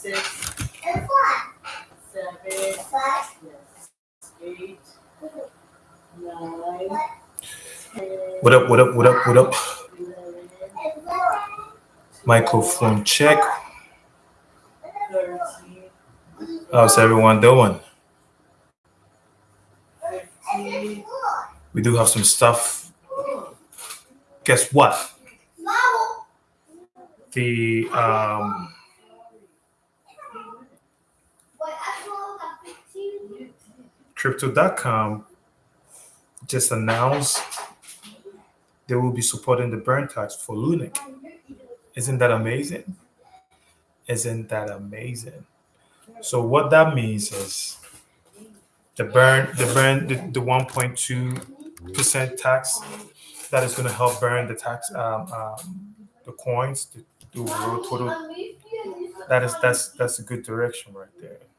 six, And what? seven, What? yes, eight, nine, ten, What up, what up, what up, what up? eleven, And what? Microphone check. How's everyone doing? We do have some stuff. Guess what? The um, crypto.com just announced they will be supporting the burn tax for LUNC. Isn't that amazing? Isn't that amazing? So what that means is the burn, the burn, the, the 1.2 percent tax that is going to help burn the tax, um, um, the coins, the, the total. That is that's that's a good direction right there.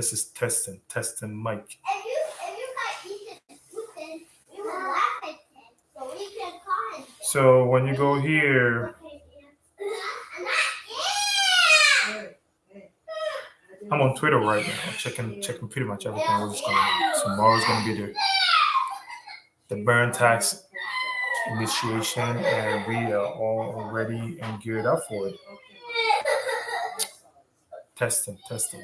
This is testing, testing mic. If you if you got Ethan Putin, we will laugh at him. So we can call him. So when you go here, Okay, yeah. Not yeah. I'm on Twitter right now, checking checking pretty much everything going on. Tomorrow's gonna be the the burn tax initiation, and we are all ready and geared up for it. Testing, testing.